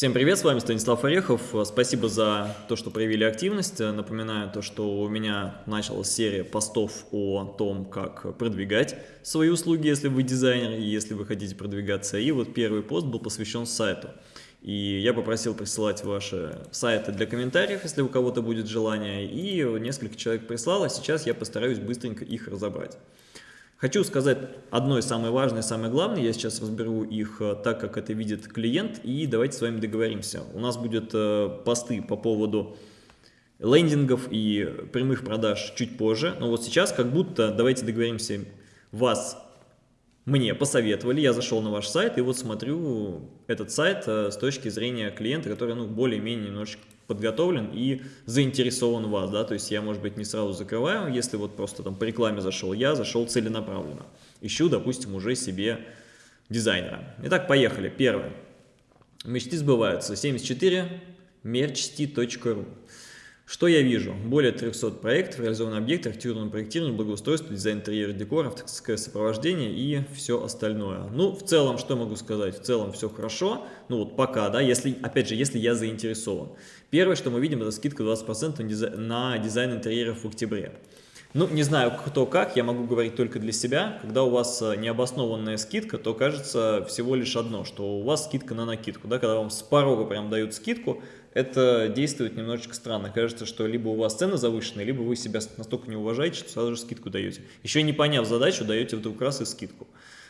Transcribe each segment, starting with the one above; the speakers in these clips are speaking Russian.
Всем привет, с вами Станислав Орехов. Спасибо за то, что проявили активность. Напоминаю то, что у меня началась серия постов о том, как продвигать свои услуги, если вы дизайнер и если вы хотите продвигаться. И вот первый пост был посвящен сайту. И я попросил присылать ваши сайты для комментариев, если у кого-то будет желание. И несколько человек прислало, сейчас я постараюсь быстренько их разобрать. Хочу сказать одно из самое важное, самое главное, я сейчас разберу их э, так, как это видит клиент, и давайте с вами договоримся. У нас будут э, посты по поводу лендингов и прямых продаж чуть позже, но вот сейчас как будто, давайте договоримся, вас мне посоветовали, я зашел на ваш сайт и вот смотрю этот сайт э, с точки зрения клиента, который ну, более-менее немножечко подготовлен и заинтересован в вас, да, то есть я, может быть, не сразу закрываю, если вот просто там по рекламе зашел, я зашел целенаправленно, ищу, допустим, уже себе дизайнера. Итак, поехали. Первое. Мечты сбываются. 74 merchsti.ru что я вижу? Более 300 проектов, реализованные объекты, архитектурное проектирование, благоустройство, дизайн интерьера, декор, авторское сопровождение и все остальное. Ну, в целом, что могу сказать? В целом все хорошо, ну вот пока, да, если, опять же, если я заинтересован. Первое, что мы видим, это скидка 20% на дизайн, интерьеров в октябре. Ну, не знаю, кто как, я могу говорить только для себя. Когда у вас э, необоснованная скидка, то кажется всего лишь одно, что у вас скидка на накидку. Да? Когда вам с порога прям дают скидку, это действует немножечко странно. Кажется, что либо у вас цены завышенные, либо вы себя настолько не уважаете, что сразу же скидку даете. Еще не поняв задачу, даете вдруг раз и скидку.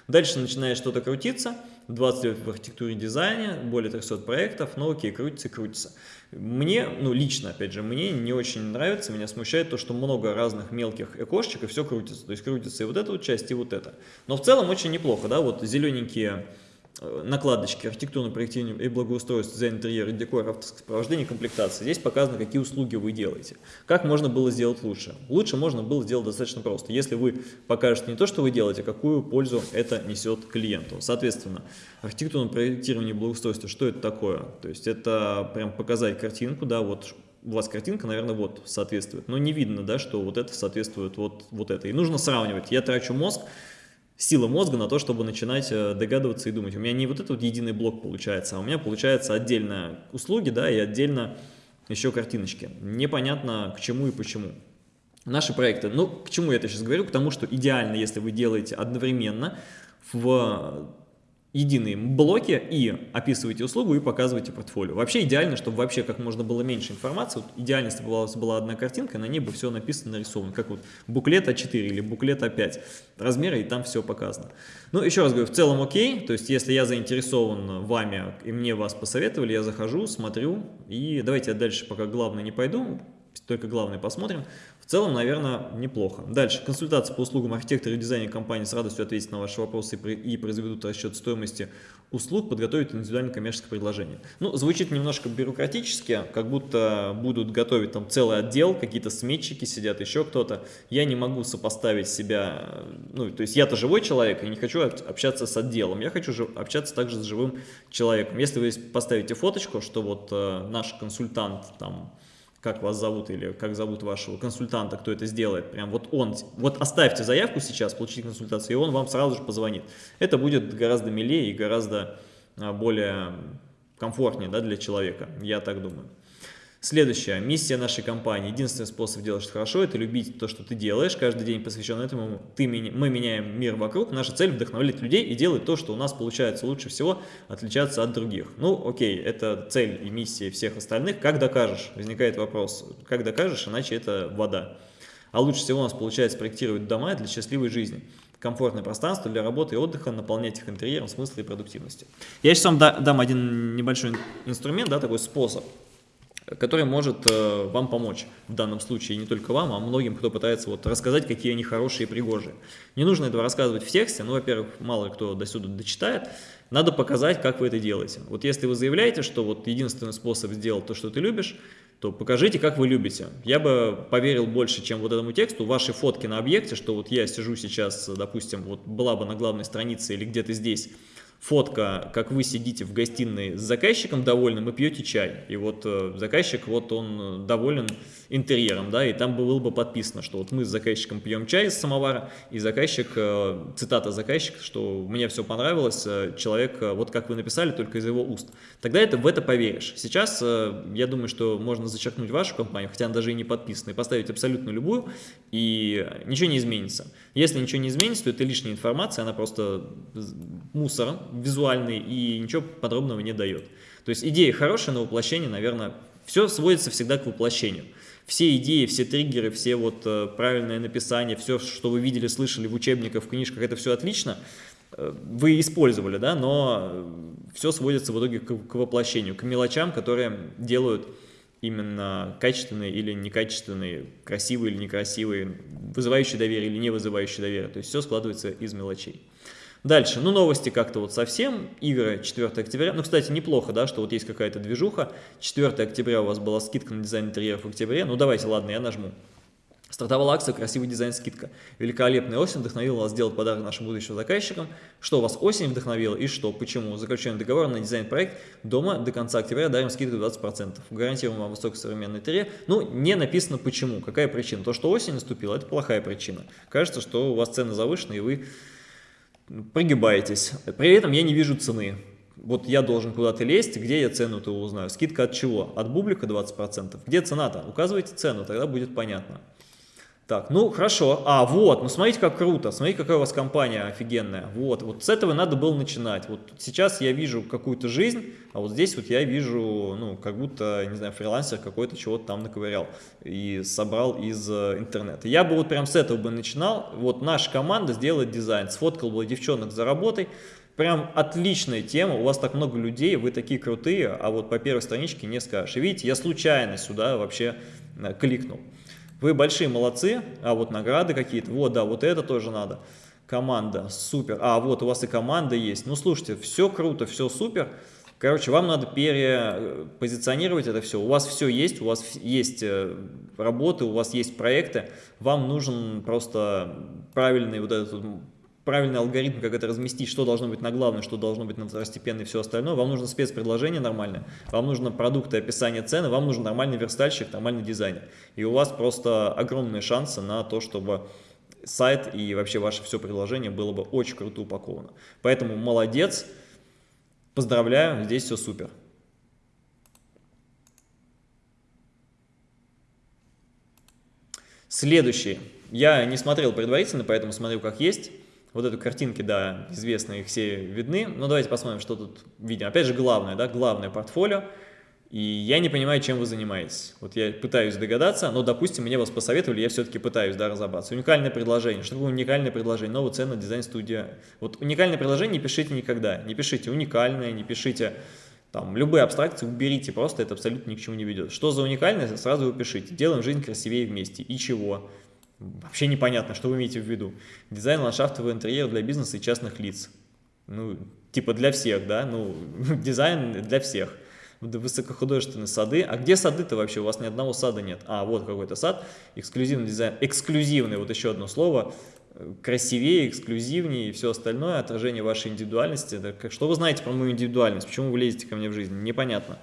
Дальше начинает что-то крутиться, 20 лет в архитектуре и дизайне, более 300 проектов, ну окей, крутится крутится. Мне, ну лично, опять же, мне не очень нравится, меня смущает то, что много разных мелких окошечек и все крутится. То есть крутится и вот эта вот часть, и вот это. Но в целом очень неплохо, да, вот зелененькие накладочки, архитектурное проектирование и благоустройство, дизайн интерьера, декор, автосопровождение, комплектация. Здесь показано, какие услуги вы делаете. Как можно было сделать лучше? Лучше можно было сделать достаточно просто. Если вы покажете не то, что вы делаете, а какую пользу это несет клиенту. Соответственно, архитектурное проектирование и благоустройство, что это такое? То есть это прям показать картинку, да, вот у вас картинка, наверное, вот соответствует. Но не видно, да, что вот это соответствует вот, вот это. И нужно сравнивать. Я трачу мозг, сила мозга на то, чтобы начинать э, догадываться и думать. У меня не вот этот вот единый блок получается, а у меня получается отдельно услуги, да, и отдельно еще картиночки. Непонятно к чему и почему. Наши проекты, ну, к чему я это сейчас говорю? К тому, что идеально, если вы делаете одновременно в единые блоки и описываете услугу и показываете портфолио. Вообще идеально, чтобы вообще как можно было меньше информации. Вот идеально, если была, была одна картинка, на ней бы все написано, нарисовано, как вот буклет А4 или буклет А5. Размеры и там все показано. Ну, еще раз говорю, в целом окей, то есть если я заинтересован вами и мне вас посоветовали, я захожу, смотрю и давайте я дальше пока главное не пойду, только главное посмотрим. В целом, наверное, неплохо. Дальше. Консультация по услугам архитектора и дизайнера компании с радостью ответит на ваши вопросы и произведут расчет стоимости услуг, подготовить индивидуальное коммерческое предложение. Ну, звучит немножко бюрократически, как будто будут готовить там целый отдел, какие-то сметчики сидят, еще кто-то. Я не могу сопоставить себя, ну, то есть я-то живой человек, и не хочу общаться с отделом, я хочу общаться также с живым человеком. Если вы поставите фоточку, что вот э, наш консультант там как вас зовут или как зовут вашего консультанта, кто это сделает, прям вот он, вот оставьте заявку сейчас, получите консультацию, и он вам сразу же позвонит. Это будет гораздо милее и гораздо а, более комфортнее да, для человека, я так думаю. Следующая. Миссия нашей компании. Единственный способ делать что хорошо – это любить то, что ты делаешь. Каждый день посвящен этому. Ты, мы меняем мир вокруг. Наша цель – вдохновлять людей и делать то, что у нас получается лучше всего, отличаться от других. Ну, окей, это цель и миссия всех остальных. Как докажешь? Возникает вопрос. Как докажешь, иначе это вода. А лучше всего у нас получается проектировать дома для счастливой жизни комфортное пространство для работы и отдыха, наполнять их интерьером, смысла и продуктивности. Я сейчас вам дам один небольшой инструмент, да, такой способ который может э, вам помочь в данном случае, и не только вам, а многим, кто пытается вот рассказать, какие они хорошие и пригожие. Не нужно этого рассказывать в тексте, ну, во-первых, мало кто до сюда дочитает, надо показать, как вы это делаете. Вот если вы заявляете, что вот единственный способ сделать то, что ты любишь, то покажите, как вы любите. Я бы поверил больше, чем вот этому тексту, ваши фотки на объекте, что вот я сижу сейчас, допустим, вот была бы на главной странице или где-то здесь, фотка, как вы сидите в гостиной с заказчиком довольным и пьете чай. И вот э, заказчик, вот он доволен интерьером, да, и там было бы подписано, что вот мы с заказчиком пьем чай из самовара, и заказчик, э, цитата заказчика, что мне все понравилось, э, человек, э, вот как вы написали, только из его уст. Тогда это в это поверишь. Сейчас я думаю, что можно зачеркнуть вашу компанию, хотя она даже и не подписана, и поставить абсолютно любую, и ничего не изменится. Если ничего не изменится, то это лишняя информация, она просто мусор визуальный и ничего подробного не дает. То есть идея хорошая, но воплощение, наверное, все сводится всегда к воплощению все идеи, все триггеры, все вот э, правильное написание, все, что вы видели, слышали в учебниках, в книжках, это все отлично, э, вы использовали, да, но все сводится в итоге к, к воплощению, к мелочам, которые делают именно качественные или некачественные, красивые или некрасивые, вызывающие доверие или не вызывающие доверие. То есть все складывается из мелочей. Дальше, ну новости как-то вот совсем, игры 4 октября, ну кстати неплохо, да, что вот есть какая-то движуха, 4 октября у вас была скидка на дизайн интерьеров в октябре, ну давайте, ладно, я нажму. Стартовала акция «Красивый дизайн скидка». Великолепная осень вдохновила вас сделать подарок нашим будущим заказчикам. Что вас осень вдохновила и что, почему? Заключаем договор на дизайн-проект дома до конца октября, дарим скидку 20%. Гарантируем вам высокий современный интерьер. Ну, не написано почему, какая причина. То, что осень наступила, это плохая причина. Кажется, что у вас цены завышены и вы прогибаетесь. При этом я не вижу цены. Вот я должен куда-то лезть, где я цену-то узнаю? Скидка от чего? От бублика 20%. Где цена-то? Указывайте цену, тогда будет понятно. Так, ну хорошо. А, вот, ну смотрите, как круто. Смотрите, какая у вас компания офигенная. Вот, вот с этого надо было начинать. Вот сейчас я вижу какую-то жизнь, а вот здесь вот я вижу, ну, как будто, не знаю, фрилансер какой-то чего-то там наковырял и собрал из э, интернета. Я бы вот прям с этого бы начинал. Вот наша команда сделает дизайн. Сфоткал бы девчонок за работой. Прям отличная тема, у вас так много людей, вы такие крутые, а вот по первой страничке не скажешь. И видите, я случайно сюда вообще э, кликнул. Вы большие молодцы, а вот награды какие-то, вот, да, вот это тоже надо. Команда, супер. А, вот у вас и команда есть. Ну, слушайте, все круто, все супер. Короче, вам надо перепозиционировать это все. У вас все есть, у вас есть э, работы, у вас есть проекты. Вам нужен просто правильный вот этот правильный алгоритм, как это разместить, что должно быть на главной, что должно быть на второстепенной и все остальное. Вам нужно спецпредложение нормальное, вам нужно продукты, описание цены, вам нужен нормальный верстальщик, нормальный дизайнер. И у вас просто огромные шансы на то, чтобы сайт и вообще ваше все предложение было бы очень круто упаковано. Поэтому молодец, поздравляю, здесь все супер. Следующий. Я не смотрел предварительно, поэтому смотрю как есть. Вот эту картинки, да, известные, их все видны. Но давайте посмотрим, что тут видим. Опять же, главное, да, главное портфолио. И я не понимаю, чем вы занимаетесь. Вот я пытаюсь догадаться, но, допустим, мне вас посоветовали, я все-таки пытаюсь, да, разобраться. Уникальное предложение. Что такое уникальное предложение? Новая цена дизайн-студия. Вот уникальное предложение не пишите никогда. Не пишите уникальное, не пишите там любые абстракции уберите, просто это абсолютно ни к чему не ведет. Что за уникальное, сразу вы пишите. Делаем жизнь красивее вместе. И чего? Вообще непонятно, что вы имеете в виду. Дизайн ландшафтового интерьера для бизнеса и частных лиц. Ну, типа для всех, да? Ну, дизайн для всех. Высокохудожественные сады. А где сады-то вообще? У вас ни одного сада нет. А, вот какой-то сад. Эксклюзивный дизайн. Эксклюзивный, вот еще одно слово. Красивее, эксклюзивнее и все остальное. Отражение вашей индивидуальности. Что вы знаете про мою индивидуальность? Почему вы лезете ко мне в жизнь? Непонятно.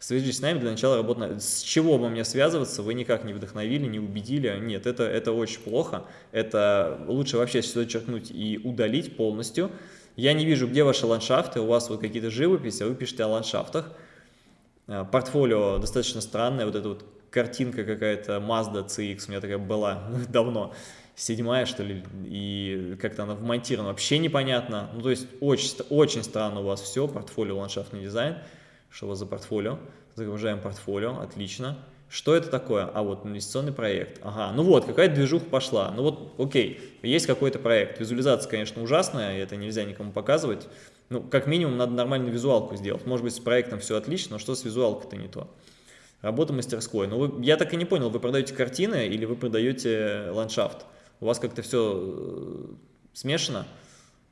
Свяжитесь с нами для начала работы. С чего бы мне связываться, вы никак не вдохновили, не убедили. Нет, это, это очень плохо. Это лучше вообще все черкнуть и удалить полностью. Я не вижу, где ваши ландшафты, у вас вот какие-то живописи, а вы пишете о ландшафтах. Э, портфолио достаточно странное, вот эта вот картинка какая-то Mazda CX, у меня такая была давно, седьмая что ли, и как-то она вмонтирована, вообще непонятно. Ну то есть очень, очень странно у вас все, портфолио, ландшафтный дизайн. Что у вас за портфолио? Загружаем портфолио, отлично. Что это такое? А вот инвестиционный проект. Ага, ну вот, какая движуха пошла. Ну вот, окей, есть какой-то проект. Визуализация, конечно, ужасная, это нельзя никому показывать. Ну, как минимум, надо нормальную визуалку сделать. Может быть, с проектом все отлично, но что с визуалкой-то не то? Работа мастерской. Ну, вы, я так и не понял, вы продаете картины или вы продаете ландшафт? У вас как-то все э, смешано?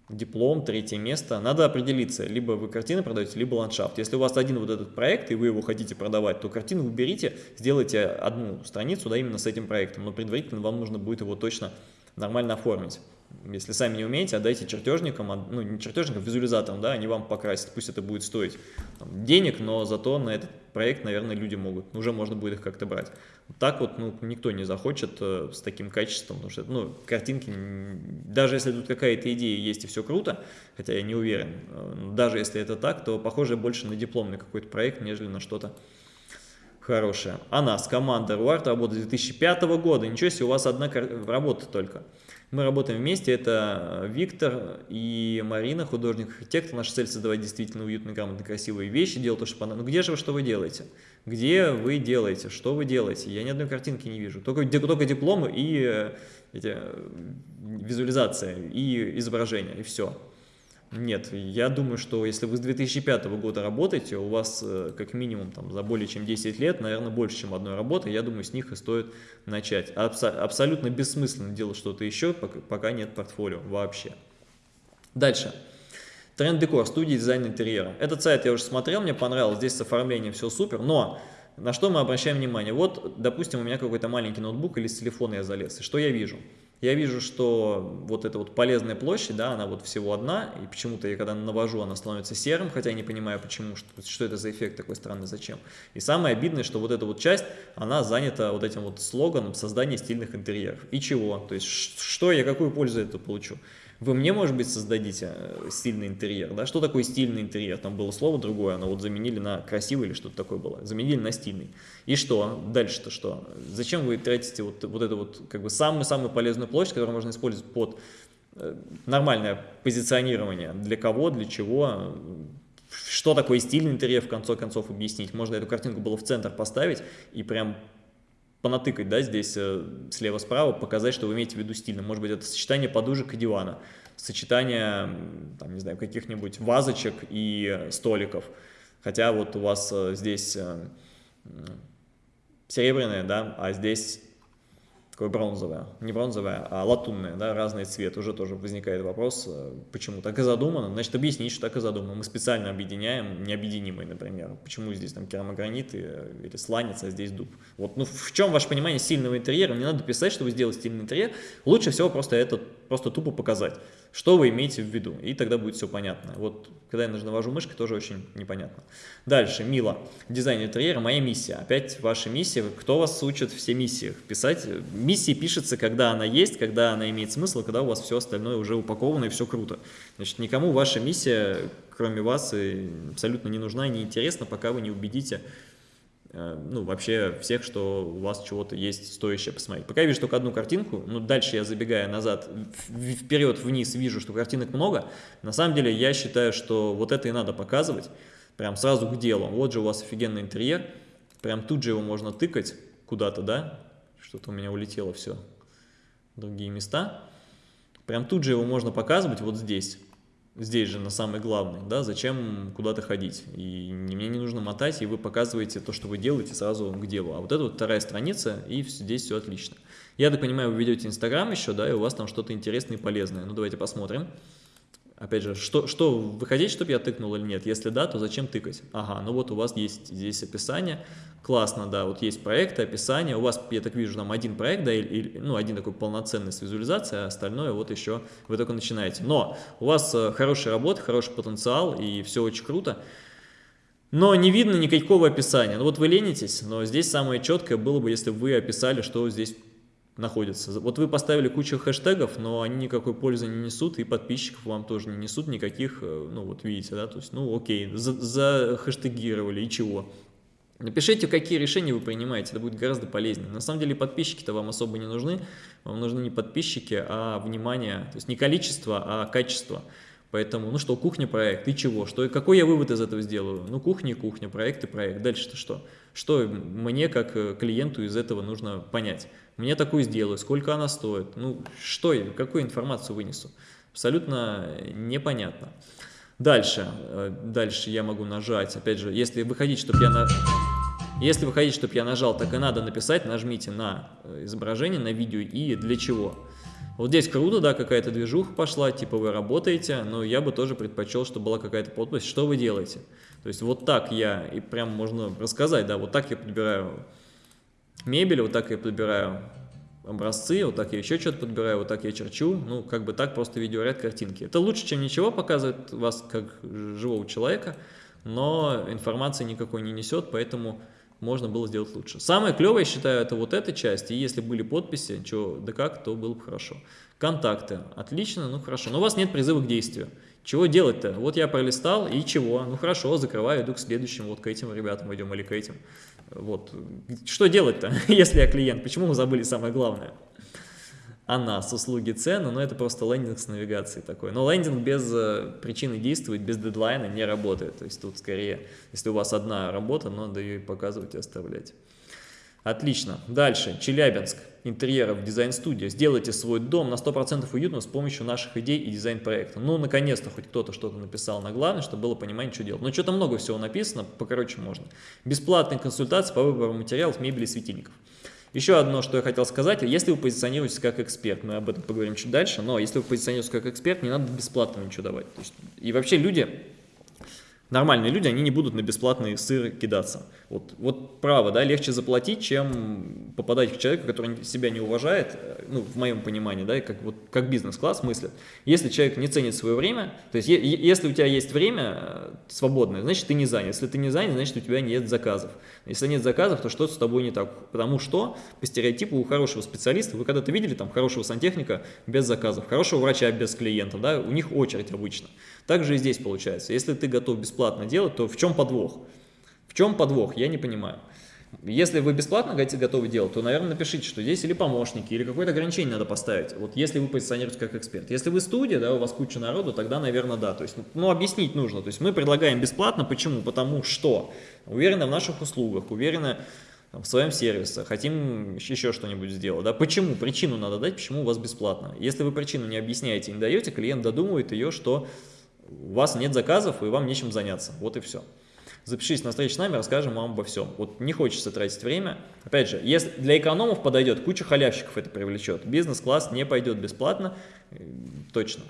Диплом, третье место. Надо определиться, либо вы картины продаете, либо ландшафт. Если у вас один вот этот проект, и вы его хотите продавать, то картину уберите, сделайте одну страницу да, именно с этим проектом, но предварительно вам нужно будет его точно нормально оформить. Если сами не умеете, отдайте чертежникам, ну не чертежникам, визуализаторам, да, они вам покрасят. Пусть это будет стоить там, денег, но зато на этот проект, наверное, люди могут. Уже можно будет их как-то брать. Так вот, ну, никто не захочет э, с таким качеством, потому что, ну, картинки, даже если тут какая-то идея есть и все круто, хотя я не уверен, э, даже если это так, то похоже больше на дипломный какой-то проект, нежели на что-то хорошее. А нас, команда Руарт, работает с 2005 года, ничего себе, у вас одна работа только. Мы работаем вместе, это Виктор и Марина, художник-архитектор. Наша цель создавать действительно уютные, грамотные, красивые вещи, делать то, что понравилось. Ну где же вы, что вы делаете? Где вы делаете, что вы делаете? Я ни одной картинки не вижу. Только, только дипломы и э, эти, э, визуализация, и изображение, и все. Нет, я думаю, что если вы с 2005 года работаете, у вас э, как минимум там, за более чем 10 лет, наверное, больше, чем одной работы, я думаю, с них и стоит начать. Абс абсолютно бессмысленно делать что-то еще, пока, нет портфолио вообще. Дальше. Тренд Декор, студия дизайна интерьера. Этот сайт я уже смотрел, мне понравилось, здесь с оформлением все супер, но на что мы обращаем внимание? Вот, допустим, у меня какой-то маленький ноутбук или с телефона я залез, и что я вижу? Я вижу, что вот эта вот полезная площадь, да, она вот всего одна, и почему-то я когда навожу, она становится серым, хотя я не понимаю, почему, что, что это за эффект такой странный, зачем. И самое обидное, что вот эта вот часть, она занята вот этим вот слоганом создания стильных интерьеров. И чего? То есть, что я, какую пользу это получу? Вы мне, может быть, создадите э, стильный интерьер, да? Что такое стильный интерьер? Там было слово другое, оно вот заменили на красивый или что-то такое было. Заменили на стильный. И что? Дальше-то что? Зачем вы тратите вот, вот эту вот, как бы, самую-самую полезную площадь, которую можно использовать под э, нормальное позиционирование? Для кого, для чего? Что такое стильный интерьер, в конце концов, объяснить? Можно эту картинку было в центр поставить и прям понатыкать, да, здесь э, слева-справа, показать, что вы имеете в виду стильно. Может быть, это сочетание подушек и дивана, сочетание, там, не знаю, каких-нибудь вазочек и столиков. Хотя вот у вас э, здесь э, серебряное, да, а здесь такое бронзовое, не бронзовое, а латунное, да, разный цвет, уже тоже возникает вопрос, э, почему так и задумано, значит объяснить, что так и задумано, мы специально объединяем необъединимые, например, почему здесь там керамогранит э, или сланец, а здесь дуб. Вот, ну в чем ваше понимание сильного интерьера, не надо писать, что вы сделаете стильный интерьер, лучше всего просто это, просто тупо показать что вы имеете в виду, и тогда будет все понятно. Вот, когда я навожу мышкой, тоже очень непонятно. Дальше, Мила, дизайн интерьера, моя миссия. Опять ваша миссия, кто вас учит все миссиях писать? Миссия пишется, когда она есть, когда она имеет смысл, когда у вас все остальное уже упаковано и все круто. Значит, никому ваша миссия, кроме вас, абсолютно не нужна и не интересна, пока вы не убедите Э, ну, вообще всех, что у вас чего-то есть стоящее посмотреть. Пока я вижу только одну картинку, ну, дальше я забегая назад, вперед, вниз, вижу, что картинок много, на самом деле я считаю, что вот это и надо показывать, прям сразу к делу. Вот же у вас офигенный интерьер, прям тут же его можно тыкать куда-то, да, что-то у меня улетело все другие места, прям тут же его можно показывать вот здесь здесь же на самый главный, да, зачем куда-то ходить. И мне не нужно мотать, и вы показываете то, что вы делаете сразу к делу. А вот это вот вторая страница, и здесь все отлично. Я так понимаю, вы ведете Инстаграм еще, да, и у вас там что-то интересное и полезное. Ну, давайте посмотрим. Опять же, что, что вы хотите, чтобы я тыкнул или нет? Если да, то зачем тыкать? Ага, ну вот у вас есть здесь описание. Классно, да, вот есть проекты, описание. У вас, я так вижу, там один проект, да, или, ну, один такой полноценный с визуализацией, а остальное вот еще вы только начинаете. Но у вас э, хорошая работа, хороший потенциал, и все очень круто. Но не видно никакого описания. Ну вот вы ленитесь, но здесь самое четкое было бы, если вы описали, что здесь находятся. Вот вы поставили кучу хэштегов, но они никакой пользы не несут, и подписчиков вам тоже не несут никаких, э, ну вот видите, да, то есть, ну окей, за, хэштегировали, и чего? Напишите, какие решения вы принимаете, это будет гораздо полезнее. На самом деле подписчики-то вам особо не нужны, вам нужны не подписчики, а внимание, то есть не количество, а качество. Поэтому, ну что, кухня проект, и чего? Что, какой я вывод из этого сделаю? Ну, кухня кухня, проект и проект. Дальше-то что? Что мне, как э, клиенту, из этого нужно понять? Мне такую сделаю, сколько она стоит? Ну, что я, какую информацию вынесу? Абсолютно непонятно. Дальше, э, дальше я могу нажать, опять же, если вы хотите, чтобы я... На... Если вы хотите, чтобы я нажал, так и надо написать, нажмите на э, изображение, на видео и для чего. Вот здесь круто, да, какая-то движуха пошла, типа вы работаете, но я бы тоже предпочел, чтобы была какая-то подпись, что вы делаете. То есть вот так я, и прям можно рассказать, да, вот так я подбираю мебель, вот так я подбираю образцы, вот так я еще что-то подбираю, вот так я черчу, ну, как бы так просто видеоряд картинки. Это лучше, чем ничего, показывает вас как живого человека, но информации никакой не несет, поэтому можно было сделать лучше. Самое клевое, я считаю, это вот эта часть, и если были подписи, что да как, то было бы хорошо. Контакты, отлично, ну хорошо, но у вас нет призыва к действию. Чего делать-то? Вот я пролистал, и чего? Ну хорошо, закрываю, иду к следующему, вот к этим ребятам идем или к этим. Вот. Что делать-то, если я клиент? Почему мы забыли самое главное? А нас, услуги, цены, ну это просто лендинг с навигацией такой. Но лендинг без э, причины действовать, без дедлайна не работает. То есть тут скорее, если у вас одна работа, надо ее показывать и оставлять. Отлично. Дальше. Челябинск. Интерьеров, дизайн-студия. Сделайте свой дом на 100% уютным с помощью наших идей и дизайн-проекта. Ну, наконец-то хоть кто-то что-то написал на главное, чтобы было понимание, что делать. Но что-то много всего написано, покороче можно. Бесплатные консультации по выбору материалов, мебели и светильников. Еще одно, что я хотел сказать, если вы позиционируетесь как эксперт, мы об этом поговорим чуть дальше, но если вы позиционируетесь как эксперт, не надо бесплатно ничего давать. И вообще люди Нормальные люди, они не будут на бесплатный сыр кидаться. Вот, вот право, да, легче заплатить, чем попадать к человеку, который себя не уважает, э, ну, в моем понимании, да, как, вот, как бизнес-класс мыслит. Если человек не ценит свое время, то есть если у тебя есть время э, свободное, значит ты не занят. Если ты не занят, значит у тебя нет заказов. Если нет заказов, то что-то с тобой не так. Потому что по стереотипу у хорошего специалиста, вы когда-то видели там хорошего сантехника без заказов, хорошего врача без клиентов, да, у них очередь обычно. Так же и здесь получается. Если ты готов бесплатно делать, то в чем подвох? В чем подвох? Я не понимаю. Если вы бесплатно готовы делать, то, наверное, напишите, что здесь или помощники, или какое-то ограничение надо поставить. Вот если вы позиционируете как эксперт. Если вы студия, да, у вас куча народу, тогда, наверное, да. То есть, ну, объяснить нужно. То есть мы предлагаем бесплатно. Почему? Потому что уверены в наших услугах, уверены в своем сервисе, хотим еще что-нибудь сделать. Да? Почему? Причину надо дать, почему у вас бесплатно. Если вы причину не объясняете, не даете, клиент додумывает ее, что у вас нет заказов и вам нечем заняться. Вот и все. Запишитесь на встречу с нами, расскажем вам обо всем. Вот не хочется тратить время. Опять же, если для экономов подойдет, куча халявщиков это привлечет. Бизнес-класс не пойдет бесплатно, э, точно.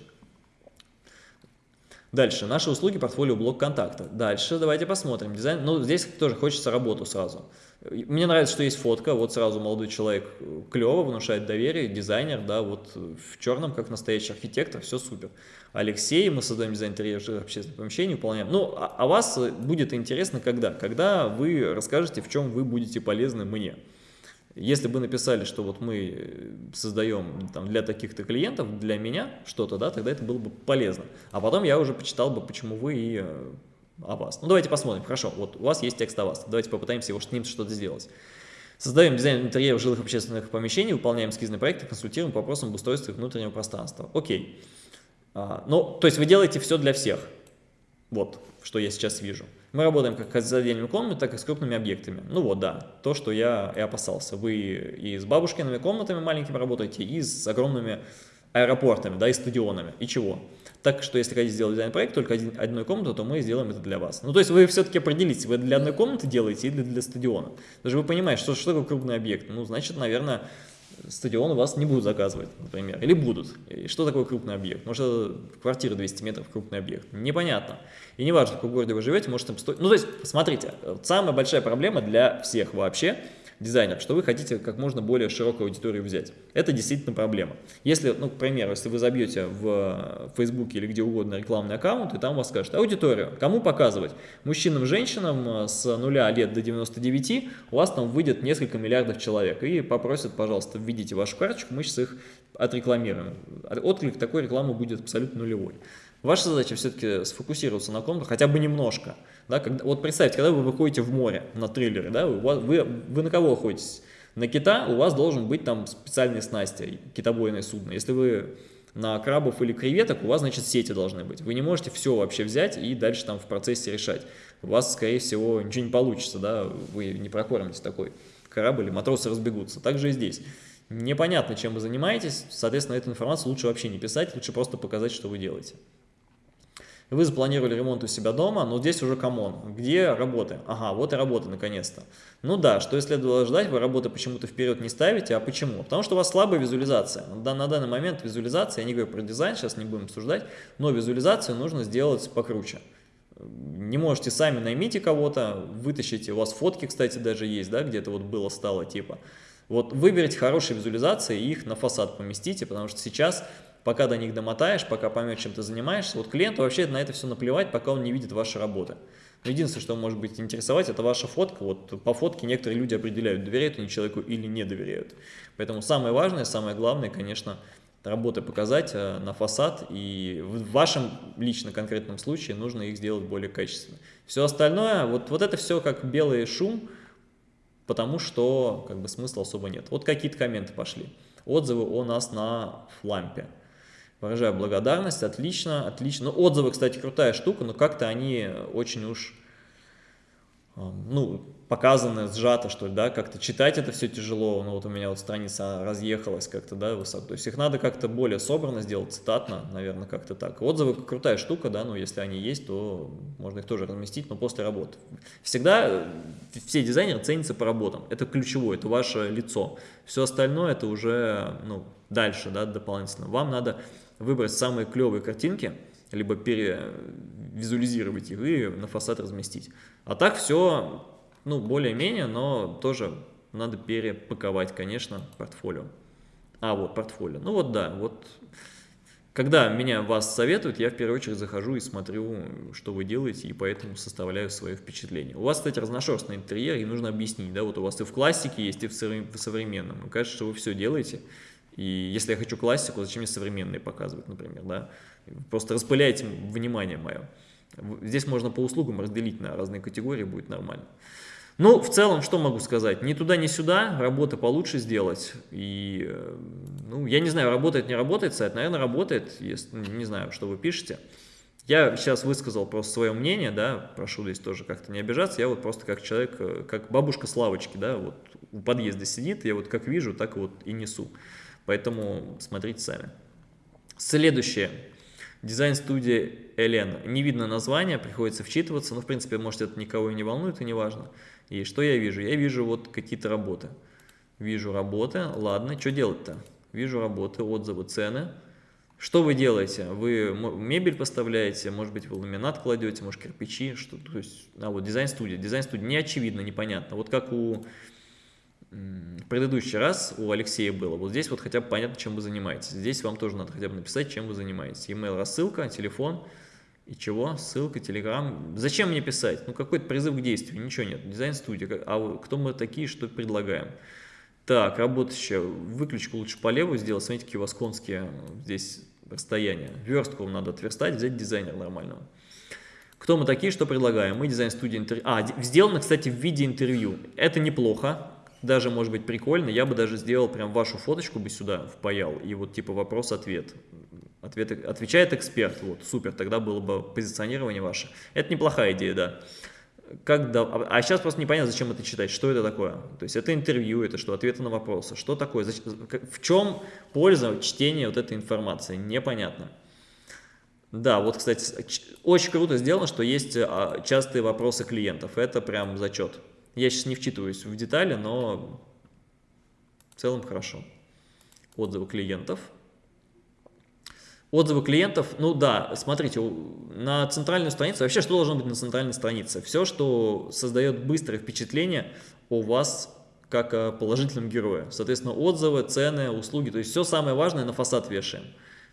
Дальше, наши услуги, портфолио, блок контакта. Дальше давайте посмотрим. Дизайн, ну здесь тоже хочется работу сразу. Мне нравится, что есть фотка, вот сразу молодой человек э, клево, внушает доверие, дизайнер, да, вот в черном, как настоящий архитектор, все супер. Алексей, мы создаем дизайн интерьера общественных помещений, выполняем. Ну, а, а вас будет интересно когда? Когда вы расскажете, в чем вы будете полезны мне. Если бы написали, что вот мы создаем там, для таких-то клиентов, для меня что-то, да, тогда это было бы полезно. А потом я уже почитал бы, почему вы и э, о вас. Ну, давайте посмотрим. Хорошо, вот у вас есть текст о вас. Давайте попытаемся его с ним что-то сделать. Создаем дизайн интерьеров жилых общественных помещений, выполняем эскизные проекты, консультируем по вопросам обустройства внутреннего пространства. Окей. А, ну, то есть вы делаете все для всех. Вот, что я сейчас вижу. Мы работаем как с отдельными комнатами, так и с крупными объектами. Ну вот, да, то, что я и опасался. Вы и с бабушкиными комнатами маленькими работаете, и с огромными аэропортами, да, и стадионами. И чего? Так что если хотите сделать дизайн-проект только один, одной комнаты, то мы сделаем это для вас. Ну, то есть вы все-таки определитесь, вы для одной комнаты делаете или для стадиона. Даже вы понимаете, что, что такое крупный объект. Ну, значит, наверное, стадион у вас не будут заказывать, например, или будут. И что такое крупный объект? Может, квартира 200 метров крупный объект? Непонятно. И не важно, в каком городе вы живете, может там стоить... Ну, то есть, смотрите, самая большая проблема для всех вообще – дизайнер, что вы хотите как можно более широкую аудиторию взять. Это действительно проблема. Если, ну, к примеру, если вы забьете в Facebook или где угодно рекламный аккаунт, и там вас скажут аудиторию, кому показывать? Мужчинам, женщинам э, с нуля лет до 99, у вас там выйдет несколько миллиардов человек, и попросят, пожалуйста, введите вашу карточку, мы сейчас их отрекламируем. Отклик такой рекламы будет абсолютно нулевой. Ваша задача все-таки сфокусироваться на ком-то хотя бы немножко. Да, когда, вот представьте, когда вы выходите в море на трейлере, да, вы, вы, вы на кого охотитесь? На кита у вас должен быть там специальные снасти, китобойное судно. Если вы на крабов или креветок, у вас, значит, сети должны быть. Вы не можете все вообще взять и дальше там в процессе решать. У вас, скорее всего, ничего не получится, да, вы не прокормите такой корабль, или матросы разбегутся. Так же и здесь. Непонятно, чем вы занимаетесь, соответственно, эту информацию лучше вообще не писать, лучше просто показать, что вы делаете. Вы запланировали ремонт у себя дома, но здесь уже come on. Где работы? Ага, вот и работа наконец-то. Ну да, что и следовало ждать, вы работы почему-то вперед не ставите. А почему? Потому что у вас слабая визуализация. На данный момент визуализация, я не говорю про дизайн, сейчас не будем обсуждать, но визуализацию нужно сделать покруче. Не можете сами наймите кого-то, вытащите, у вас фотки, кстати, даже есть, да, где-то вот было стало типа. Вот выберите хорошие визуализации и их на фасад поместите, потому что сейчас, пока до них домотаешь, пока поймешь, чем ты занимаешься, вот клиенту вообще на это все наплевать, пока он не видит ваши работы. Единственное, что может быть интересовать, это ваша фотка. Вот по фотке некоторые люди определяют, доверяют они человеку или не доверяют. Поэтому самое важное, самое главное, конечно, работы показать э, на фасад, и в вашем лично конкретном случае нужно их сделать более качественно. Все остальное, вот, вот это все как белый шум, потому что как бы смысла особо нет. Вот какие-то комменты пошли. Отзывы у нас на флампе. Выражаю благодарность, отлично, отлично. Ну, отзывы, кстати, крутая штука, но как-то они очень уж, ну, показано, сжато, что ли, да, как-то читать это все тяжело, ну вот у меня вот страница разъехалась как-то, да, высоко, то есть их надо как-то более собрано сделать, цитатно, наверное, как-то так. Отзывы крутая штука, да, но если они есть, то можно их тоже разместить, но после работы. Всегда э, все дизайнеры ценятся по работам, это ключевое, это ваше лицо, все остальное это уже, ну, дальше, да, дополнительно. Вам надо выбрать самые клевые картинки, либо перевизуализировать их и на фасад разместить. А так все ну, более-менее, но тоже надо перепаковать, конечно, портфолио. А, вот портфолио. Ну вот да, вот когда меня вас советуют, я в первую очередь захожу и смотрю, что вы делаете, и поэтому составляю свое впечатление. У вас, кстати, разношерстный интерьер, и нужно объяснить, да, вот у вас и в классике есть, и в современном. Мне кажется, что вы все делаете, и если я хочу классику, зачем мне современные показывать, например, да? Просто распыляйте внимание мое. Здесь можно по услугам разделить на разные категории, будет нормально. Ну, в целом, что могу сказать? Ни туда, ни сюда, работы получше сделать. И, э, ну, я не знаю, работает, не работает сайт, наверное, работает, если, не знаю, что вы пишете. Я сейчас высказал просто свое мнение, да, прошу здесь тоже как-то не обижаться, я вот просто как человек, э, как бабушка с лавочки, да, вот у подъезда сидит, я вот как вижу, так вот и несу. Поэтому смотрите сами. Следующее. Дизайн-студия Элен. Не видно название, приходится вчитываться, но в принципе, может это никого и не волнует, и не важно. И что я вижу? Я вижу вот какие-то работы. Вижу работы, ладно, что делать-то? Вижу работы, отзывы, цены. Что вы делаете? Вы мебель поставляете, может быть, вы ламинат кладете, может, кирпичи, что, то есть, а вот дизайн-студия. Дизайн-студия не очевидно, непонятно. Вот как у в предыдущий раз у Алексея было. Вот здесь вот хотя бы понятно, чем вы занимаетесь. Здесь вам тоже надо хотя бы написать, чем вы занимаетесь. Email рассылка, телефон, и чего? Ссылка, телеграм. Зачем мне писать? Ну, какой-то призыв к действию, ничего нет. Дизайн-студия. А кто мы такие, что предлагаем? Так, работающая. Выключку лучше по левую сделать. Смотрите, какие у вас конские здесь расстояния. Верстку вам надо отверстать, взять дизайнера нормального. Кто мы такие, что предлагаем? Мы дизайн-студия интервью. А, сделано, кстати, в виде интервью. Это неплохо. Даже может быть прикольно. Я бы даже сделал прям вашу фоточку бы сюда впаял. И вот типа вопрос-ответ. Ответ, отвечает эксперт, вот, супер, тогда было бы позиционирование ваше. Это неплохая идея, да. Как да, а сейчас просто непонятно, зачем это читать, что это такое. То есть это интервью, это что, ответы на вопросы, что такое, в чем польза чтения вот этой информации, непонятно. Да, вот, кстати, очень круто сделано, что есть а, частые вопросы клиентов, это прям зачет. Я сейчас не вчитываюсь в детали, но в целом хорошо. Отзывы клиентов – Отзывы клиентов, ну да, смотрите, на центральную страницу, вообще что должно быть на центральной странице? Все, что создает быстрое впечатление о вас как о положительном герое. Соответственно, отзывы, цены, услуги, то есть все самое важное на фасад вешаем.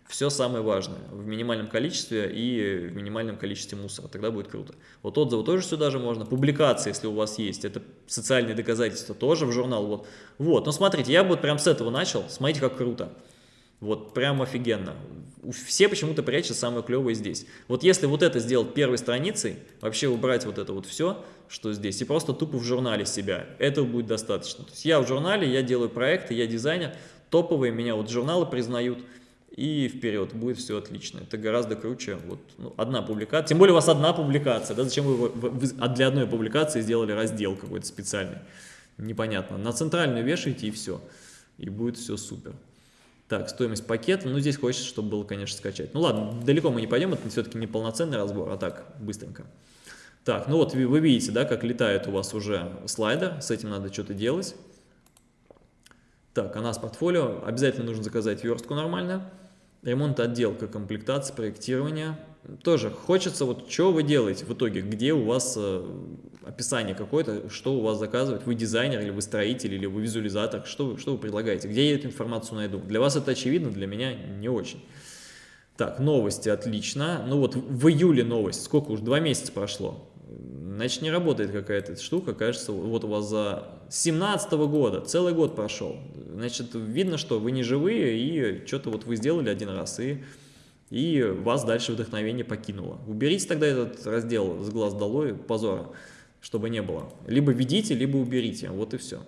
Все самое важное в минимальном количестве и в минимальном количестве мусора, тогда будет круто. Вот отзывы тоже сюда же можно, публикации, если у вас есть, это социальные доказательства, тоже в журнал. Вот, вот. но смотрите, я вот прям с этого начал, смотрите, как круто. Вот прям офигенно. Все почему-то прячут самое клевое здесь. Вот если вот это сделать первой страницей, вообще убрать вот это вот все, что здесь, и просто тупо в журнале себя, этого будет достаточно. То есть я в журнале, я делаю проекты, я дизайнер, топовые меня вот журналы признают, и вперед, будет все отлично. Это гораздо круче, вот ну, одна публикация, тем более у вас одна публикация, да, зачем вы, вы, вы а для одной публикации сделали раздел какой-то специальный, непонятно. На центральную вешаете и все, и будет все супер. Так, стоимость пакета. Ну, здесь хочется, чтобы было, конечно, скачать. Ну, ладно, далеко мы не пойдем, это все-таки не полноценный разбор, а так, быстренько. Так, ну вот вы видите, да, как летает у вас уже слайдер, с этим надо что-то делать. Так, а нас портфолио. Обязательно нужно заказать верстку нормально. Ремонт, отделка, комплектация, проектирование. тоже хочется, вот что вы делаете в итоге, где у вас э, описание какое-то, что у вас заказывать, вы дизайнер или вы строитель или вы визуализатор, что вы, что вы предлагаете, где я эту информацию найду. Для вас это очевидно, для меня не очень. Так, новости, отлично. Ну вот в июле новость, сколько уж, два месяца прошло. Значит, не работает какая-то штука, кажется, вот у вас за 17 -го года, целый год прошел. Значит, видно, что вы не живые, и что-то вот вы сделали один раз, и, и вас дальше вдохновение покинуло. Уберите тогда этот раздел с глаз долой, позора, чтобы не было. Либо ведите, либо уберите, вот и все.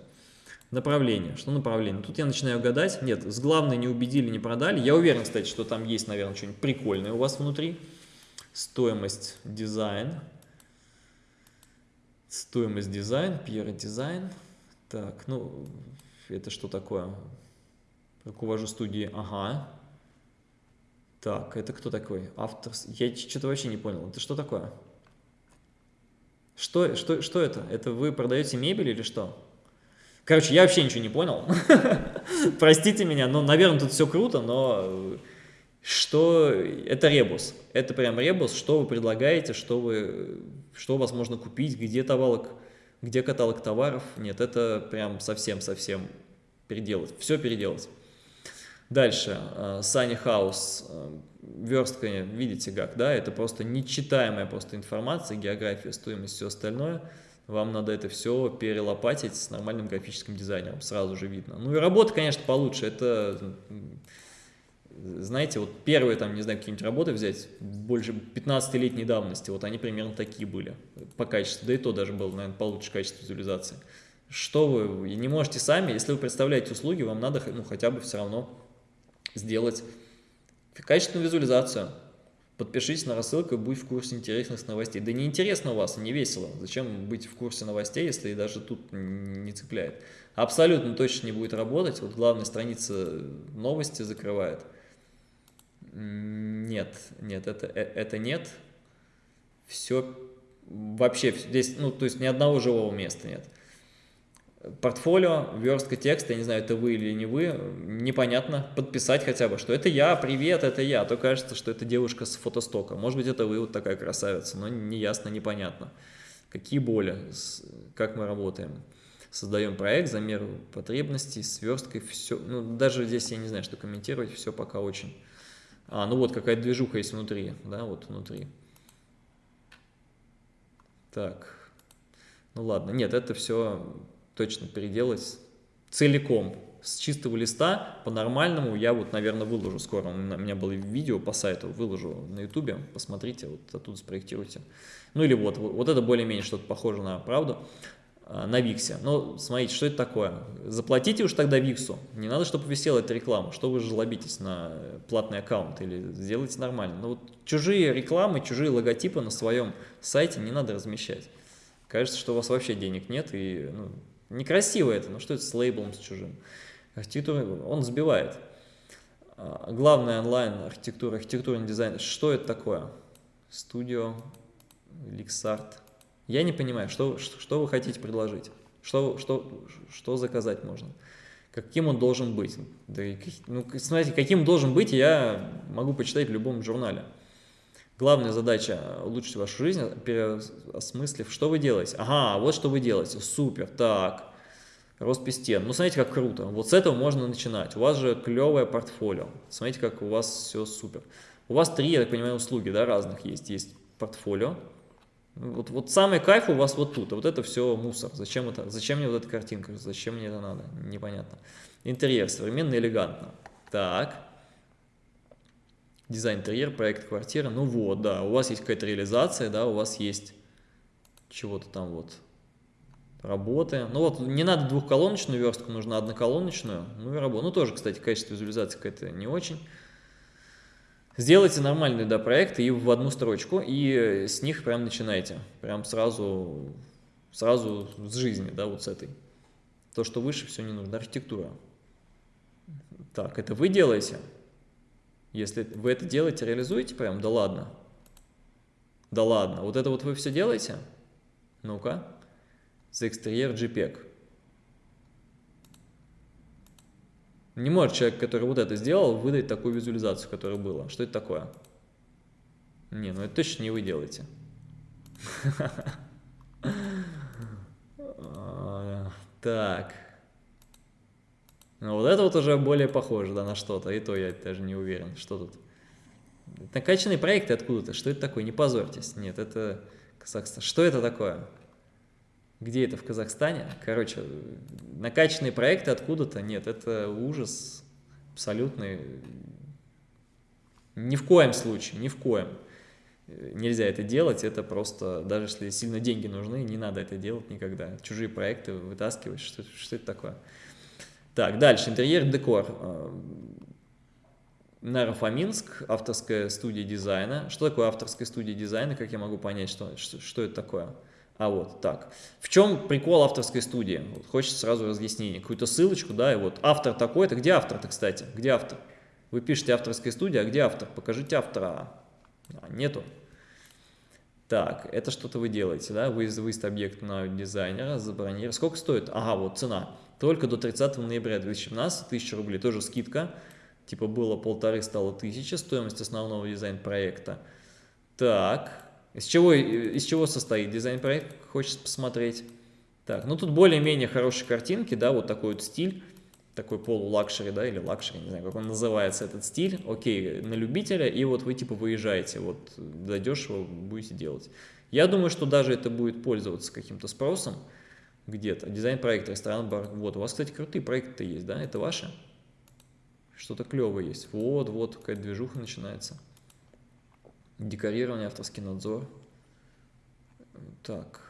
Направление. Что направление? Тут я начинаю гадать. Нет, с главной не убедили, не продали. Я уверен, кстати, что там есть, наверное, что-нибудь прикольное у вас внутри. Стоимость дизайн. Стоимость дизайн, Пьера дизайн. Так, ну, это что такое? Руковожу студии, ага. Так, это кто такой? Автор, я что-то вообще не понял. Это что такое? Что, что, что это? Это вы продаете мебель или что? Короче, я вообще ничего не понял. Простите меня, но, наверное, тут все круто, но что это ребус. Это прям ребус, что вы предлагаете, что, вы, что у вас можно купить, где каталог, где каталог товаров. Нет, это прям совсем-совсем переделать. Все переделать. Дальше, Sunny House, верстка, видите как, да, это просто нечитаемая просто информация, география, стоимость, все остальное – вам надо это все перелопатить с нормальным графическим дизайнером, сразу же видно. Ну и работа, конечно, получше, это, знаете, вот первые там, не знаю, какие-нибудь работы взять, больше 15-летней давности, вот они примерно такие были по качеству, да и то даже было, наверное, получше качество визуализации. Что вы не можете сами, если вы представляете услуги, вам надо ну, хотя бы все равно сделать качественную визуализацию, Подпишитесь на рассылку и будь в курсе интересных новостей. Да не интересно у вас, не весело. Зачем быть в курсе новостей, если даже тут не цепляет? Абсолютно точно не будет работать. Вот главная страница новости закрывает. Нет, нет, это, э, это нет. Все вообще здесь, ну, то есть ни одного живого места нет портфолио, верстка текста, я не знаю, это вы или не вы, непонятно, подписать хотя бы, что это я, привет, это я, а то кажется, что это девушка с фотостока, может быть, это вы, вот такая красавица, но неясно, непонятно. Какие боли, как мы работаем. Создаем проект, замер потребностей, сверсткой, все, ну, даже здесь я не знаю, что комментировать, все пока очень. А, ну вот, какая движуха есть внутри, да, вот внутри. Так, ну ладно, нет, это все точно переделать целиком, с чистого листа, по-нормальному, я вот, наверное, выложу скоро, у меня было видео по сайту, выложу на ютубе, посмотрите, вот оттуда спроектируйте. Ну или вот, вот это более-менее что-то похоже на правду, на Виксе. Но смотрите, что это такое? Заплатите уж тогда Виксу, не надо, чтобы висела эта реклама, что вы жлобитесь на платный аккаунт или сделайте нормально. Но вот чужие рекламы, чужие логотипы на своем сайте не надо размещать. Кажется, что у вас вообще денег нет и ну, Некрасиво это, но что это с лейблом, с чужим? Архитектура, он сбивает. А, главное онлайн архитектура, архитектурный дизайн. Что это такое? Студио, Ликсарт. Я не понимаю, что, что вы хотите предложить? Что, что, что заказать можно? Каким он должен быть? Да, ну, смотрите, каким должен быть, я могу почитать в любом журнале. Главная задача – улучшить вашу жизнь, переосмыслив, что вы делаете. Ага, вот что вы делаете, супер, так, роспись стен. Ну, смотрите, как круто. Вот с этого можно начинать. У вас же клевое портфолио. Смотрите, как у вас все супер. У вас три, я так понимаю, услуги, да, разных есть. Есть портфолио. Вот, вот самый кайф у вас вот тут. А вот это все мусор. Зачем это? Зачем мне вот эта картинка? Зачем мне это надо? Непонятно. Интерьер современно, элегантно. Так дизайн интерьер, проект квартиры, ну вот, да, у вас есть какая-то реализация, да, у вас есть чего-то там вот, работы. Ну вот, не надо двухколоночную верстку, нужно одноколоночную, ну и работа. Ну тоже, кстати, качество визуализации какое-то не очень. Сделайте нормальные, да, проекты и в одну строчку, и с них прям начинайте. Прям сразу, сразу с жизни, да, вот с этой. То, что выше, все не нужно. Архитектура. Так, это вы делаете? Если вы это делаете, реализуете прям, да ладно. Да ладно, вот это вот вы все делаете? Ну-ка. За экстерьер JPEG. Не может человек, который вот это сделал, выдать такую визуализацию, которая была. Что это такое? Не, ну это точно не вы делаете. Так. Ну, вот это вот уже более похоже, да, на что-то. И то я даже не уверен, что тут. Накачанные проекты откуда-то. Что это такое? Не позорьтесь. Нет, это Казахстан. Что это такое? Где это в Казахстане? Короче, накачанные проекты откуда-то? Нет, это ужас абсолютный. Ни в коем случае, ни в коем. Нельзя это делать, это просто, даже если сильно деньги нужны, не надо это делать никогда. Чужие проекты вытаскивать, что, что это такое? Так, дальше, интерьер, декор. Нарафаминск, авторская студия дизайна. Что такое авторская студия дизайна, как я могу понять, что, что, что это такое? А вот так. В чем прикол авторской студии? Вот, хочется сразу разъяснения. Какую-то ссылочку, да, и вот автор такой-то. Где автор-то, кстати? Где автор? Вы пишете авторская студия, а где автор? Покажите автора. А, нету. Так, это что-то вы делаете, да? Вы выезд объект на дизайнера, забронировать. Сколько стоит? Ага, вот цена. Только до 30 ноября 2017, 1000 рублей, тоже скидка. Типа было полторы, стало 1000, стоимость основного дизайн-проекта. Так, из чего, из чего состоит дизайн-проект, хочется посмотреть. Так, ну тут более-менее хорошие картинки, да, вот такой вот стиль такой полу luxury, да, или luxury, не знаю, как он называется, этот стиль, окей, на любителя, и вот вы типа выезжаете, вот задешево будете делать. Я думаю, что даже это будет пользоваться каким-то спросом где-то. Дизайн проекта, ресторан, бар. Вот, у вас, кстати, крутые проекты есть, да, это ваши? Что-то клевое есть. Вот, вот, какая-то движуха начинается. Декорирование, авторский надзор. Так.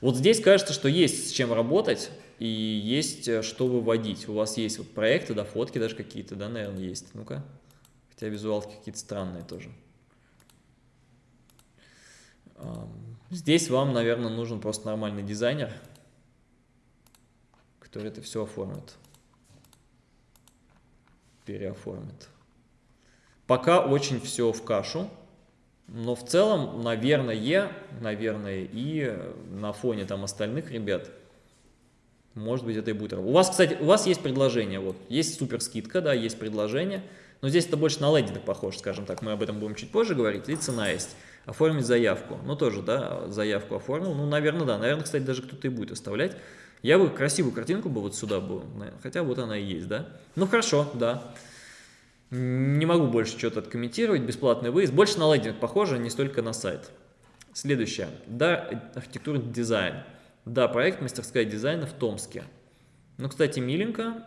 Вот здесь кажется, что есть с чем работать и есть э, что выводить. У вас есть вот проекты, да, фотки даже какие-то, да, наверное, есть. Ну-ка. Хотя визуалки какие-то странные тоже. Здесь вам, наверное, нужен просто нормальный дизайнер, который это все оформит. Переоформит. Пока очень все в кашу. Но в целом, наверное, наверное, и на фоне там остальных ребят – может быть, это и будет работать. У вас, кстати, у вас есть предложение, вот, есть супер скидка, да, есть предложение, но здесь это больше на лендинг похоже, скажем так, мы об этом будем чуть позже говорить, и цена есть. Оформить заявку, ну тоже, да, заявку оформил, ну, наверное, да, наверное, кстати, даже кто-то и будет оставлять. Я бы красивую картинку бы вот сюда был, хотя вот она и есть, да. Ну, хорошо, да. Не могу больше что-то откомментировать, бесплатный выезд. Больше на лендинг похоже, не столько на сайт. Следующее, да, архитектурный дизайн. Да, проект «Мастерская дизайна» в Томске. Ну, кстати, миленько,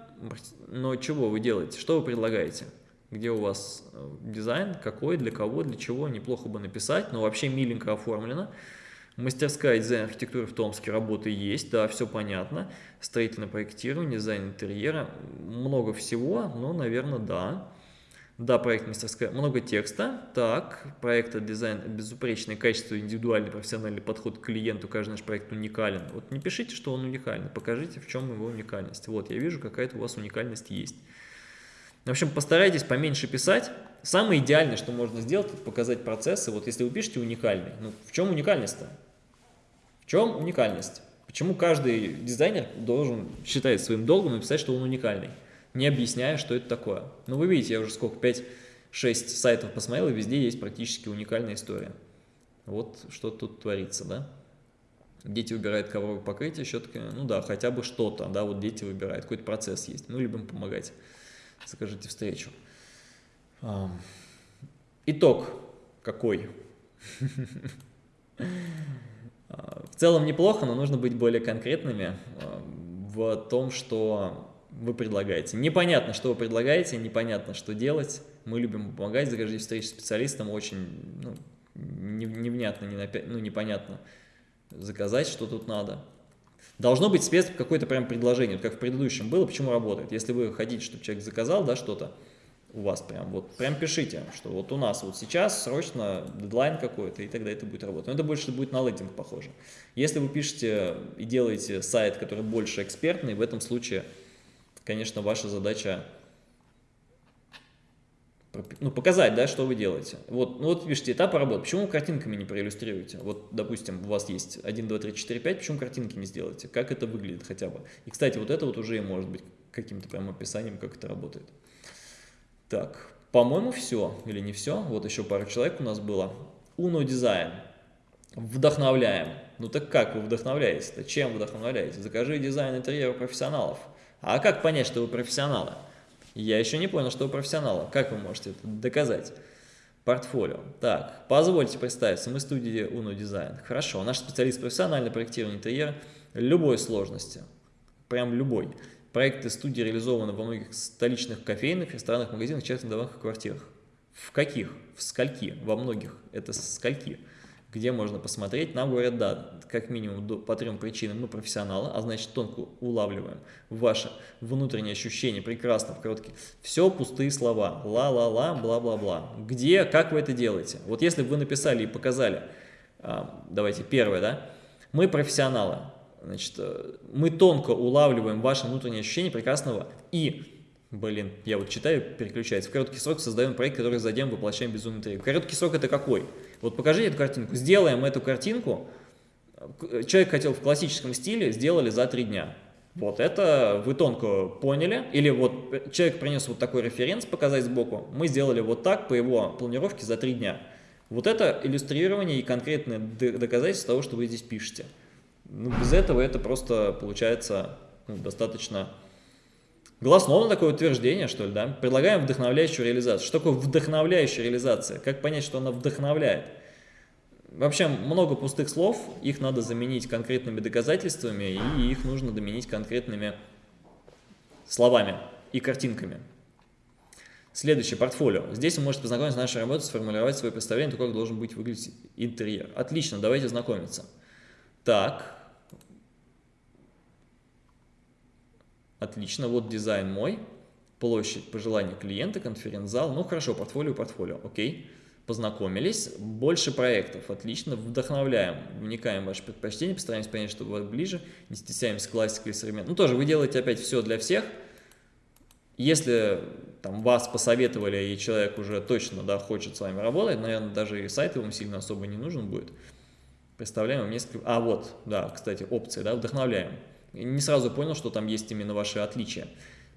но чего вы делаете? Что вы предлагаете? Где у вас э, дизайн, какой, для кого, для чего, неплохо бы написать, но вообще миленько оформлено. Мастерская дизайн архитектуры в Томске, работы есть, да, все понятно. Строительное проектирование, дизайн интерьера, много всего, но, наверное, да. Да, проект мастерская, много текста. Так, проект дизайн, безупречное качество, индивидуальный профессиональный подход к клиенту, каждый наш проект уникален. Вот не пишите, что он уникальный, покажите, в чем его уникальность. Вот, я вижу, какая-то у вас уникальность есть. В общем, постарайтесь поменьше писать. Самое идеальное, что можно сделать, это показать процессы. Вот если вы пишете уникальный, ну в чем уникальность-то? В чем уникальность? Почему каждый дизайнер должен считать своим долгом написать, что он уникальный? Не объясняя, что это такое. Ну, вы видите, я уже сколько, 5-6 сайтов посмотрел, и везде есть практически уникальная история. Вот что тут творится, да? Дети выбирают ковровое покрытие, щетки, ну да, хотя бы что-то, да, вот дети выбирают, какой-то процесс есть. Мы любим помогать. Закажите встречу. Итог какой? В целом неплохо, но нужно быть более конкретными в том, что вы предлагаете. Непонятно, что вы предлагаете, непонятно, что делать. Мы любим помогать, закажите встречи с специалистом, очень ну, невнятно, не напя... ну, непонятно заказать, что тут надо. Должно быть спец какое-то прям предложение, вот как в предыдущем было, почему работает. Если вы хотите, чтобы человек заказал, да, что-то у вас прям, вот прям пишите, что вот у нас вот сейчас срочно дедлайн какой-то, и тогда это будет работать. Но это больше будет на лендинг похоже. Если вы пишете и делаете сайт, который больше экспертный, в этом случае конечно, ваша задача ну, показать, да, что вы делаете. Вот, ну, вот пишите этапы работы. Почему картинками не проиллюстрируете? Вот, допустим, у вас есть 1, 2, 3, 4, 5, почему картинки не сделаете? Как это выглядит хотя бы? И, кстати, вот это вот уже может быть каким-то прям описанием, как это работает. Так, по-моему, все. Или не все. Вот еще пару человек у нас было. Uno Design. Вдохновляем. Ну так как вы вдохновляете-то? Чем вдохновляете? Закажи дизайн интерьера профессионалов. А как понять, что вы профессионалы? Я еще не понял, что вы профессионалы. Как вы можете это доказать? Портфолио. Так, позвольте представиться, мы студия Uno Design. Хорошо, наш специалист профессиональное проектирование интерьера любой сложности. Прям любой. Проекты студии реализованы во многих столичных кофейных, ресторанах, магазинах, частных домах и квартирах. В каких? В скольки? Во многих. Это скольки? Где можно посмотреть? Нам говорят, да, как минимум по трем причинам мы профессионалы, а значит тонко улавливаем ваше внутреннее ощущение прекрасно в короткие. Все пустые слова. Ла-ла-ла, бла-бла-бла. Где, как вы это делаете? Вот если бы вы написали и показали, а, давайте первое, да, мы профессионалы, значит, э, мы тонко улавливаем ваше внутреннее ощущение прекрасного и Блин, я вот читаю, переключается. В короткий срок создаем проект, который затем воплощаем безумный трек. Короткий срок это какой? Вот покажите эту картинку. Сделаем эту картинку. Человек хотел в классическом стиле, сделали за три дня. Вот это вы тонко поняли. Или вот человек принес вот такой референс показать сбоку. Мы сделали вот так по его планировке за три дня. Вот это иллюстрирование и конкретное доказательство того, что вы здесь пишете. Ну, без этого это просто получается ну, достаточно Голословно такое утверждение, что ли, да? Предлагаем вдохновляющую реализацию. Что такое вдохновляющая реализация? Как понять, что она вдохновляет? Вообще много пустых слов, их надо заменить конкретными доказательствами, и их нужно заменить конкретными словами и картинками. Следующее, портфолио. Здесь вы можете познакомиться с нашей работой, сформулировать свое представление, как должен быть выглядеть интерьер. Отлично, давайте знакомиться. Так, Отлично, вот дизайн мой, площадь по желанию клиента, конференц-зал. Ну хорошо, портфолио, портфолио, окей. Познакомились, больше проектов, отлично, вдохновляем, вникаем в ваши предпочтения, постараемся понять, что вас ближе, не стесняемся классикой и современной. Ну тоже вы делаете опять все для всех. Если там вас посоветовали и человек уже точно да, хочет с вами работать, наверное, даже и сайт ему сильно особо не нужен будет. Представляем вам несколько... А, вот, да, кстати, опции, да, вдохновляем. Не сразу понял, что там есть именно ваши отличия.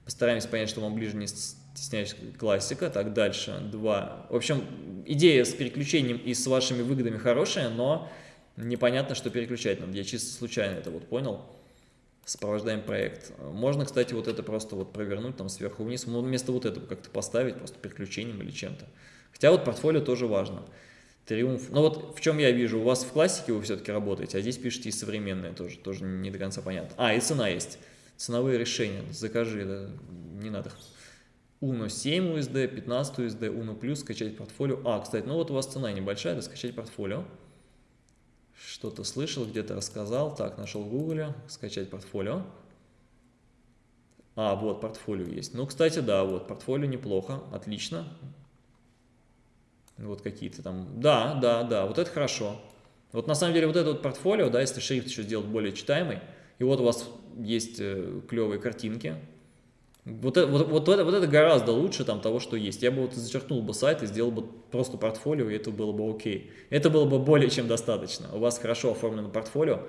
Постараемся понять, что вам ближе не стесняюсь классика. Так, дальше. Два. В общем, идея с переключением и с вашими выгодами хорошая, но непонятно, что переключать надо. Я чисто случайно это вот понял. Сопровождаем проект. Можно, кстати, вот это просто вот провернуть там сверху вниз. Вместо вот этого как-то поставить, просто переключением или чем-то. Хотя вот портфолио тоже важно. Триумф. Ну вот в чем я вижу, у вас в классике вы все-таки работаете, а здесь пишете и современное тоже, тоже не до конца понятно. А, и цена есть. Ценовые решения, закажи, да, не надо. Uno 7 USD, 15 USD, Uno Plus, скачать портфолио. А, кстати, ну вот у вас цена небольшая, да, скачать портфолио. Что-то слышал, где-то рассказал. Так, нашел в Google, скачать портфолио. А, вот, портфолио есть. Ну, кстати, да, вот, портфолио неплохо, отлично. Вот какие-то там. Да, да, да, вот это хорошо. Вот на самом деле вот это вот портфолио, да, если шрифт еще сделать более читаемый, и вот у вас есть э, клевые картинки, вот это, вот, вот, это, вот это гораздо лучше там того, что есть. Я бы вот зачеркнул бы сайт и сделал бы просто портфолио, и это было бы окей. Это было бы более чем достаточно. У вас хорошо оформлено портфолио,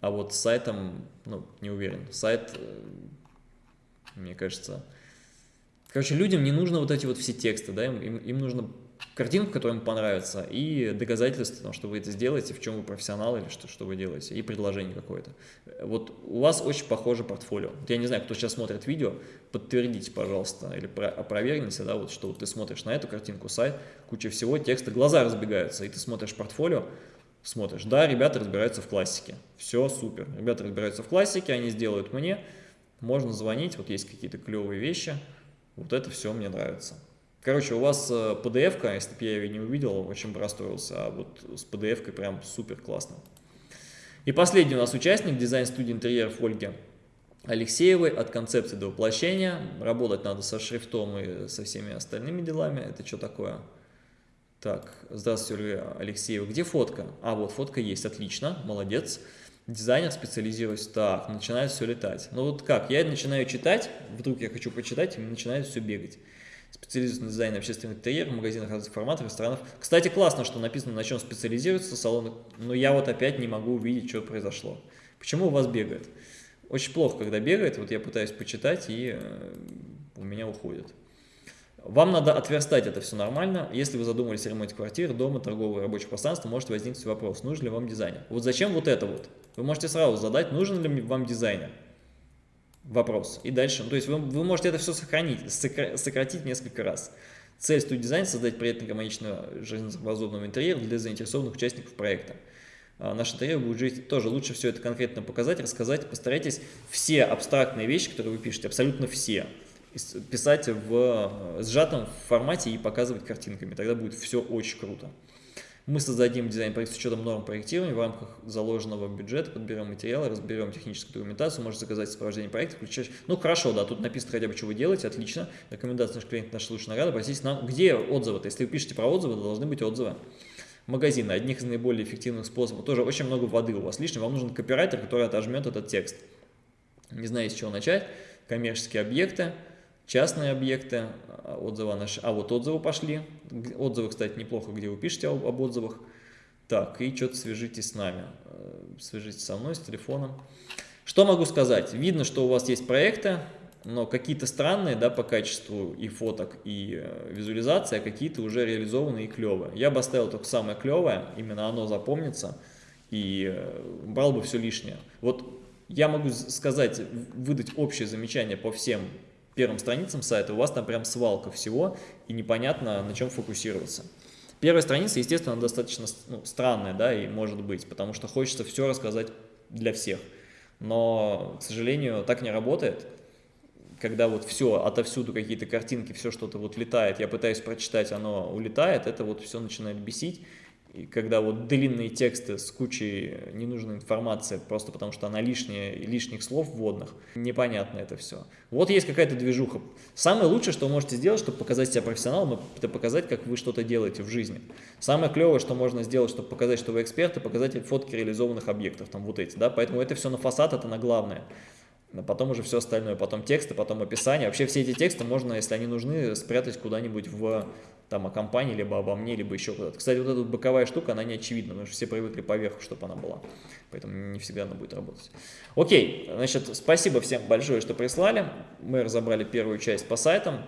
а вот с сайтом, ну, не уверен. Сайт, э, мне кажется... Короче, людям не нужно вот эти вот все тексты, да, им, им, им нужно картинку, которая им понравится, и доказательства, потому что вы это сделаете, в чем вы профессионал или что, что вы делаете, и предложение какое-то. Вот у вас очень похоже портфолио. Вот я не знаю, кто сейчас смотрит видео, подтвердите, пожалуйста, или опровергните, да, вот, что вот ты смотришь на эту картинку, сайт, куча всего, текста, глаза разбегаются, и ты смотришь портфолио, смотришь, да, ребята разбираются в классике, все супер, ребята разбираются в классике, они сделают мне, можно звонить, вот есть какие-то клевые вещи, вот это все мне нравится. Короче, у вас э, PDF-ка, если бы я ее не увидел, очень бы расстроился, а вот с PDF-кой прям супер классно. И последний у нас участник дизайн-студии интерьеров Ольги Алексеевой от концепции до воплощения. Работать надо со шрифтом и со всеми остальными делами. Это что такое? Так, здравствуйте, Ольга Алексеева. Где фотка? А, вот фотка есть, отлично, молодец. Дизайнер специализируется. Так, начинает все летать. Ну вот как, я начинаю читать, вдруг я хочу почитать, и начинает все бегать специализируется на дизайне общественных интерьеров, магазинах разных форматов, ресторанов. Кстати, классно, что написано, на чем специализируется салоны, но я вот опять не могу увидеть, что произошло. Почему у вас бегает? Очень плохо, когда бегает, вот я пытаюсь почитать, и э, у меня уходит. Вам надо отверстать это все нормально. Если вы задумались о ремонте квартиры, дома, торгового рабочего пространства, может возникнуть вопрос, нужен ли вам дизайнер. Вот зачем вот это вот? Вы можете сразу задать, нужен ли вам дизайнер. Вопрос. И дальше. Ну, то есть вы, вы можете это все сохранить, сократить несколько раз. Цель студии дизайн – создать приятный гармоничный жизнеспособный интерьер для заинтересованных участников проекта. А, наш интерьер будет жить тоже лучше все это конкретно показать, рассказать. Постарайтесь все абстрактные вещи, которые вы пишете, абсолютно все, писать в э, сжатом формате и показывать картинками. Тогда будет все очень круто. Мы создадим дизайн-проект с учетом норм проектирования в рамках заложенного бюджета, подберем материалы, разберем техническую документацию, можете заказать сопровождение проекта, включаешь... Ну, хорошо, да, тут написано хотя бы, что вы делаете, отлично. Рекомендация наш клиент, наша лучшая награда, обратитесь нам. Где отзывы-то? Если вы пишете про отзывы, то должны быть отзывы. Магазины, одних из наиболее эффективных способов. Тоже очень много воды у вас лишнего. Вам нужен копирайтер, который отожмет этот текст. Не знаю, с чего начать. Коммерческие объекты частные объекты, а, отзывы наши. А вот отзывы пошли. Отзывы, кстати, неплохо, где вы пишете об, об отзывах. Так, и что-то свяжитесь с нами. Э, свяжитесь со мной, с телефоном. Что могу сказать? Видно, что у вас есть проекты, но какие-то странные да, по качеству и фоток, и э, визуализации, а какие-то уже реализованы и клевые. Я бы оставил только самое клевое, именно оно запомнится, и э, брал бы все лишнее. Вот я могу сказать, выдать общее замечание по всем первым страницам сайта, у вас там прям свалка всего, и непонятно, на чем фокусироваться. Первая страница, естественно, достаточно ну, странная, да, и может быть, потому что хочется все рассказать для всех. Но, к сожалению, так не работает. Когда вот все, отовсюду какие-то картинки, все что-то вот летает, я пытаюсь прочитать, оно улетает, это вот все начинает бесить. И когда вот длинные тексты с кучей ненужной информации, просто потому что она лишняя, лишних слов вводных, непонятно это все. Вот есть какая-то движуха. Самое лучшее, что вы можете сделать, чтобы показать себя профессионалом, это показать, как вы что-то делаете в жизни. Самое клевое, что можно сделать, чтобы показать, что вы эксперт, это показать фотки реализованных объектов, там вот эти, да, поэтому это все на фасад, это на главное. Потом уже все остальное, потом тексты, потом описание. Вообще все эти тексты можно, если они нужны, спрятать куда-нибудь в там о компании, либо обо мне, либо еще куда-то. Кстати, вот эта вот боковая штука, она не очевидна, потому что все привыкли поверху, чтобы она была. Поэтому не всегда она будет работать. Окей, значит, спасибо всем большое, что прислали. Мы разобрали первую часть по сайтам.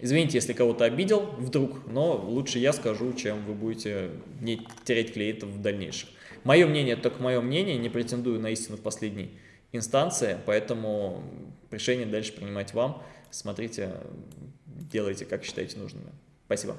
Извините, если кого-то обидел вдруг, но лучше я скажу, чем вы будете не терять клиентов в дальнейшем. Мое мнение только мое мнение, не претендую на истину в последней инстанции, поэтому решение дальше принимать вам. Смотрите, делайте, как считаете нужными. Спасибо.